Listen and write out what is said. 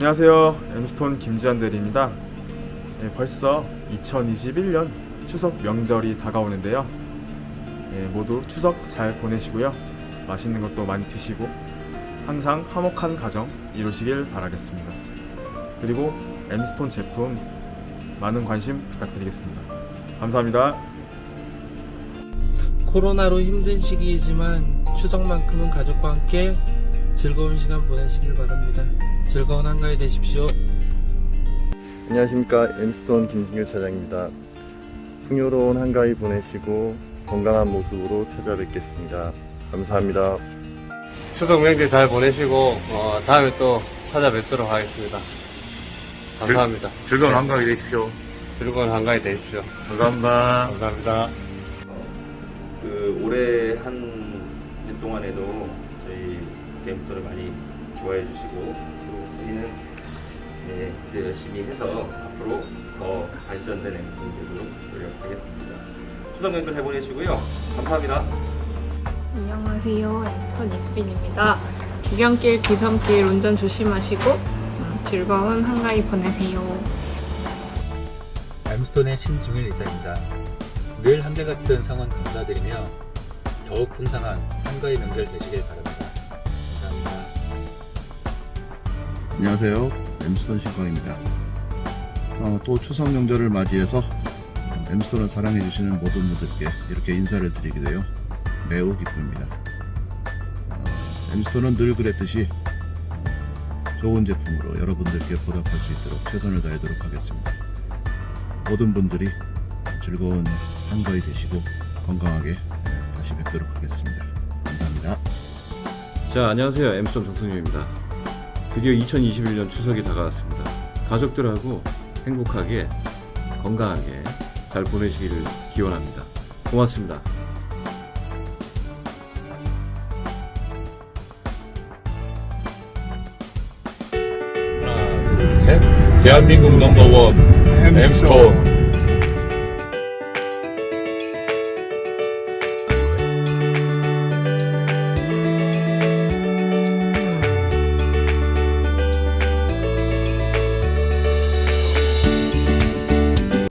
안녕하세요. 엠스톤 김지한 대리입니다. 예, 벌써 2021년 추석 명절이 다가오는데요. 예, 모두 추석 잘 보내시고요. 맛있는 것도 많이 드시고 항상 화목한 가정 이루시길 바라겠습니다. 그리고 엠스톤 제품 많은 관심 부탁드리겠습니다. 감사합니다. 코로나로 힘든 시기이지만 추석만큼은 가족과 함께 즐거운 시간 보내시길 바랍니다. 즐거운 한가위 되십시오. 안녕하십니까 엠스톤 김승규 차장입니다. 풍요로운 한가위 보내시고 건강한 모습으로 찾아뵙겠습니다. 감사합니다. 추석 명절 잘 보내시고 어, 다음에 또 찾아뵙도록 하겠습니다. 감사합니다. 즐거운 네. 한가위 되십시오. 즐거운 한가위 되십시오. 감사합니다. 감사합니다. 그 올해 한 년 동안에도 저희 게임스토를 많이 좋아해 주시고 또 저희는 네, 이제 열심히 해서 앞으로 더 발전된 되도록 노력하겠습니다. 추석 명절 잘 보내시고요. 감사합니다. 안녕하세요. 엠스톤 이수빈입니다. 귀경길, 귀섬길 운전 조심하시고 음, 즐거운 한가위 보내세요. 엠스톤의 신중일 이사입니다. 늘 한결같은 성원 감사드리며 더욱 풍성한 한가위 명절 되시길 바랍니다. 안녕하세요. 엠스톤 신광입니다. 어, 또 추석 명절을 맞이해서 어, 엠스톤을 사랑해주시는 모든 분들께 이렇게 인사를 드리게 되어 매우 기쁩니다. 어, 엠스톤은 늘 그랬듯이 어, 좋은 제품으로 여러분들께 보답할 수 있도록 최선을 다하도록 하겠습니다. 모든 분들이 즐거운 한가위 되시고 건강하게 예, 다시 뵙도록 하겠습니다. 감사합니다. 자, 안녕하세요. 엠스톤 정승유입니다. 드디어 2021년 추석이 다가왔습니다. 가족들하고 행복하게, 건강하게 잘 보내시기를 기원합니다. 고맙습니다. 하나, 둘, 셋. 대한민국 넘버원 엠스톤